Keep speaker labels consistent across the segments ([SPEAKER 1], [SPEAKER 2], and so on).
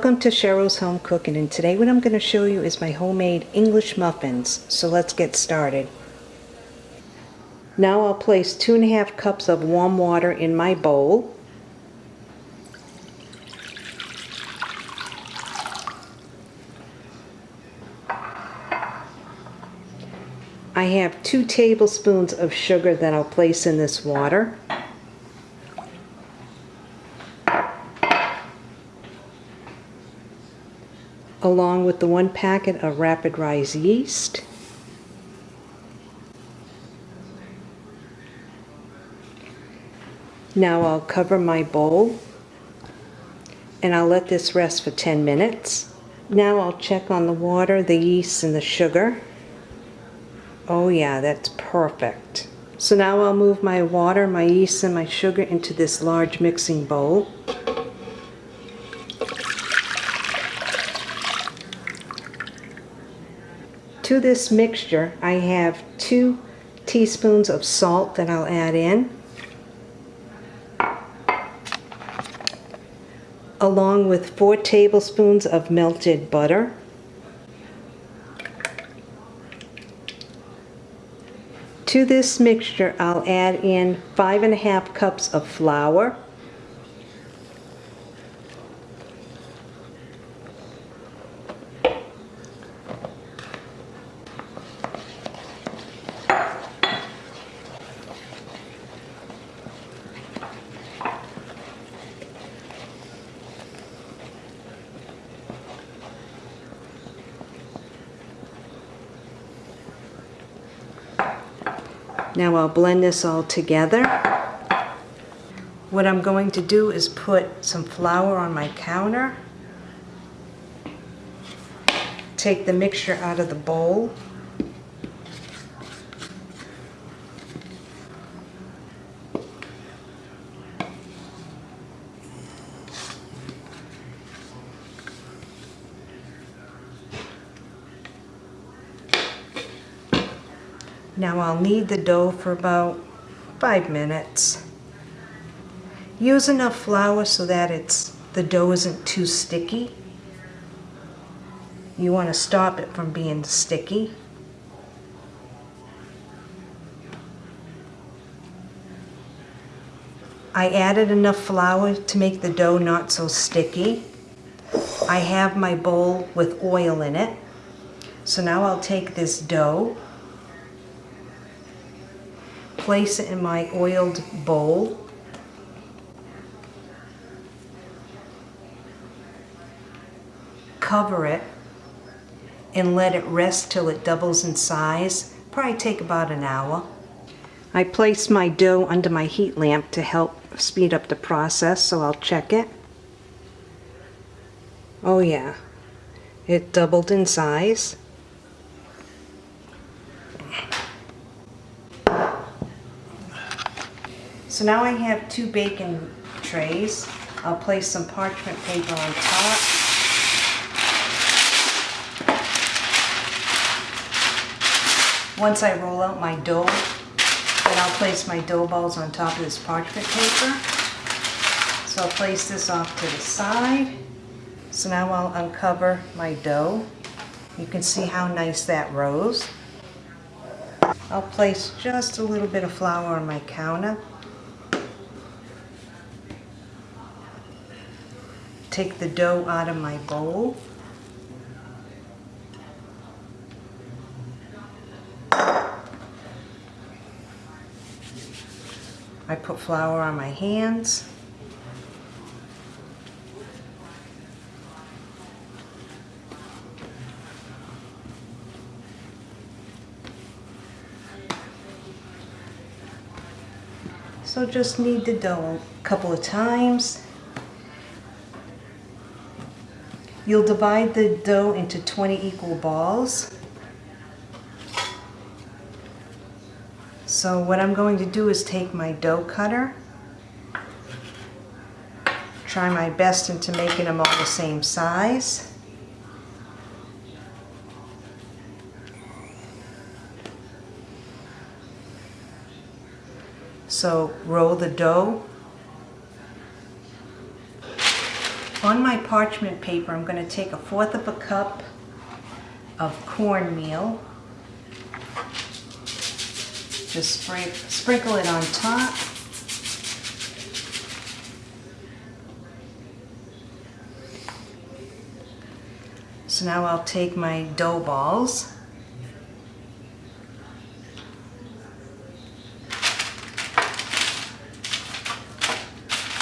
[SPEAKER 1] Welcome to Cheryl's Home Cooking and today what I'm going to show you is my homemade English muffins. So let's get started. Now I'll place two and a half cups of warm water in my bowl. I have two tablespoons of sugar that I'll place in this water. Along with the one packet of rapid rise yeast. Now I'll cover my bowl and I'll let this rest for 10 minutes. Now I'll check on the water, the yeast, and the sugar. Oh yeah, that's perfect. So now I'll move my water, my yeast, and my sugar into this large mixing bowl. To this mixture, I have two teaspoons of salt that I'll add in, along with four tablespoons of melted butter, To this mixture, I'll add in five and a half cups of flour, Now I'll blend this all together. What I'm going to do is put some flour on my counter. Take the mixture out of the bowl. Now I'll knead the dough for about five minutes. Use enough flour so that it's the dough isn't too sticky. You want to stop it from being sticky. I added enough flour to make the dough not so sticky. I have my bowl with oil in it. So now I'll take this dough place it in my oiled bowl. Cover it and let it rest till it doubles in size. Probably take about an hour. I place my dough under my heat lamp to help speed up the process, so I'll check it. Oh yeah, it doubled in size. So now I have two baking trays. I'll place some parchment paper on top. Once I roll out my dough, then I'll place my dough balls on top of this parchment paper. So I'll place this off to the side. So now I'll uncover my dough. You can see how nice that rose. I'll place just a little bit of flour on my counter. Take the dough out of my bowl. I put flour on my hands. So just knead the dough a couple of times You'll divide the dough into 20 equal balls. So what I'm going to do is take my dough cutter, try my best into making them all the same size. So roll the dough On my parchment paper, I'm going to take a fourth of a cup of cornmeal. Just spray, sprinkle it on top. So now I'll take my dough balls.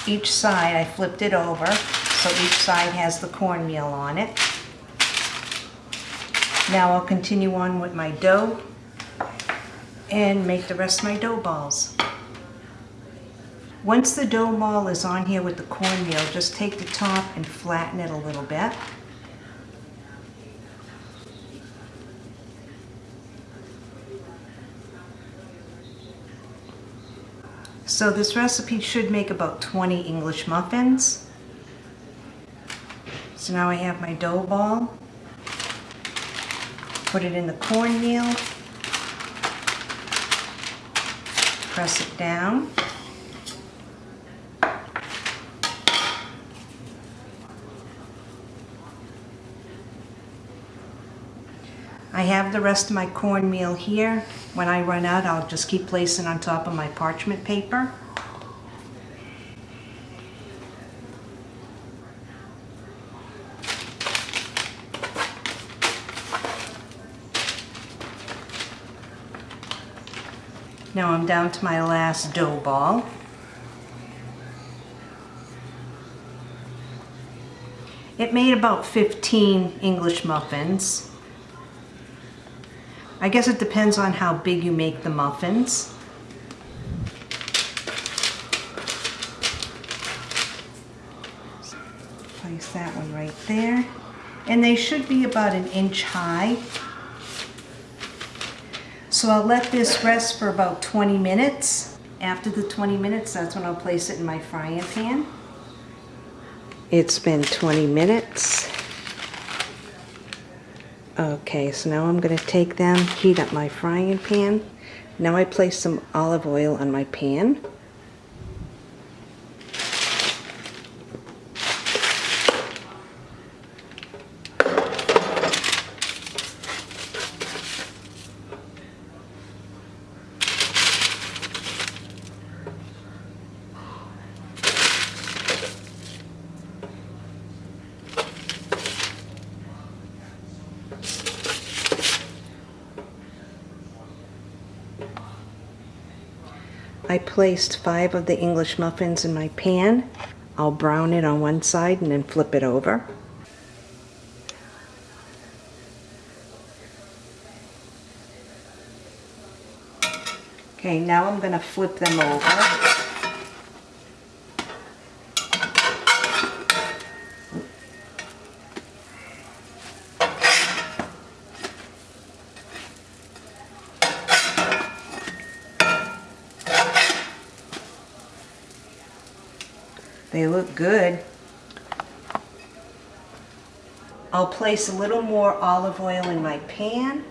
[SPEAKER 1] Each side I flipped it over so each side has the cornmeal on it. Now I'll continue on with my dough and make the rest of my dough balls. Once the dough ball is on here with the cornmeal, just take the top and flatten it a little bit. So this recipe should make about 20 English muffins. So now I have my dough ball. Put it in the cornmeal. Press it down. I have the rest of my cornmeal here. When I run out, I'll just keep placing on top of my parchment paper. Now I'm down to my last dough ball. It made about 15 English muffins. I guess it depends on how big you make the muffins. Place that one right there. And they should be about an inch high. So I'll let this rest for about 20 minutes. After the 20 minutes, that's when I'll place it in my frying pan. It's been 20 minutes. Okay, so now I'm going to take them, heat up my frying pan. Now I place some olive oil on my pan. I placed five of the English muffins in my pan. I'll brown it on one side and then flip it over. Okay, now I'm going to flip them over. They look good. I'll place a little more olive oil in my pan.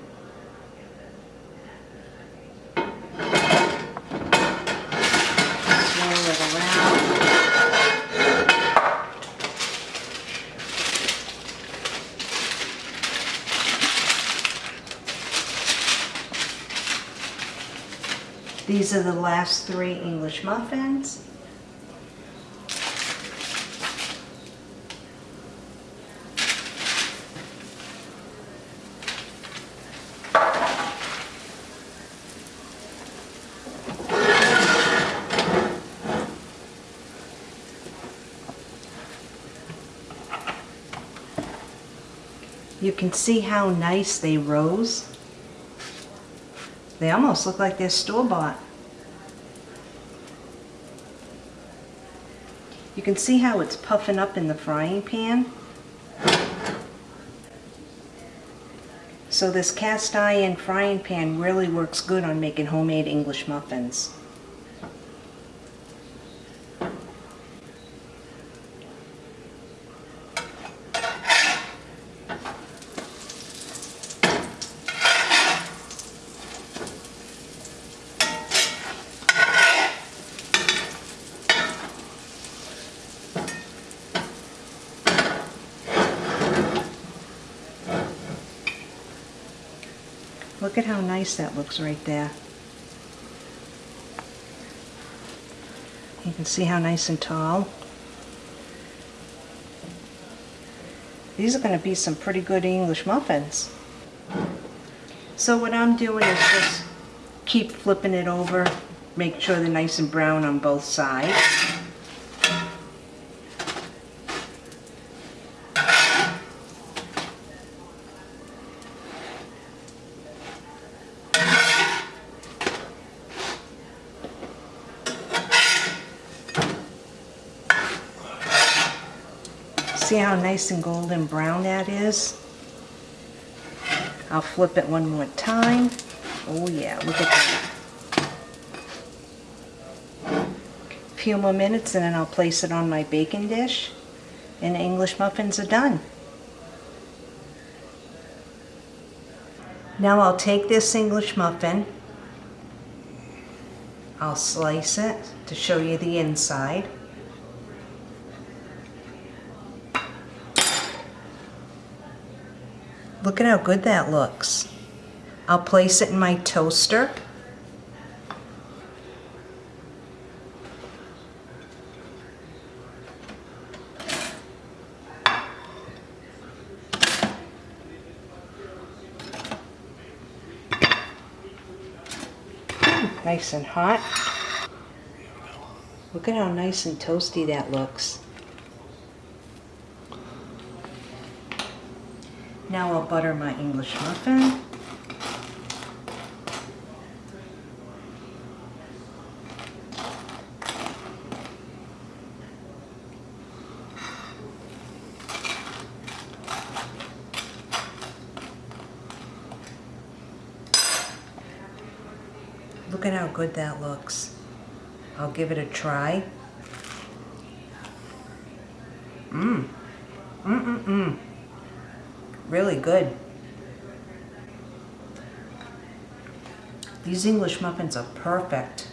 [SPEAKER 1] These are the last three English muffins. You can see how nice they rose. They almost look like they're store-bought. You can see how it's puffing up in the frying pan. So this cast iron frying pan really works good on making homemade English muffins. Look at how nice that looks right there. You can see how nice and tall. These are going to be some pretty good English muffins. So what I'm doing is just keep flipping it over, make sure they're nice and brown on both sides. See how nice and golden brown that is? I'll flip it one more time. Oh yeah, look at that. A few more minutes and then I'll place it on my baking dish and English muffins are done. Now I'll take this English muffin, I'll slice it to show you the inside. Look at how good that looks. I'll place it in my toaster. Nice and hot. Look at how nice and toasty that looks. Now I'll butter my English muffin. Look at how good that looks. I'll give it a try. Mmm. Mm-mm-mm. Really good. These English muffins are perfect.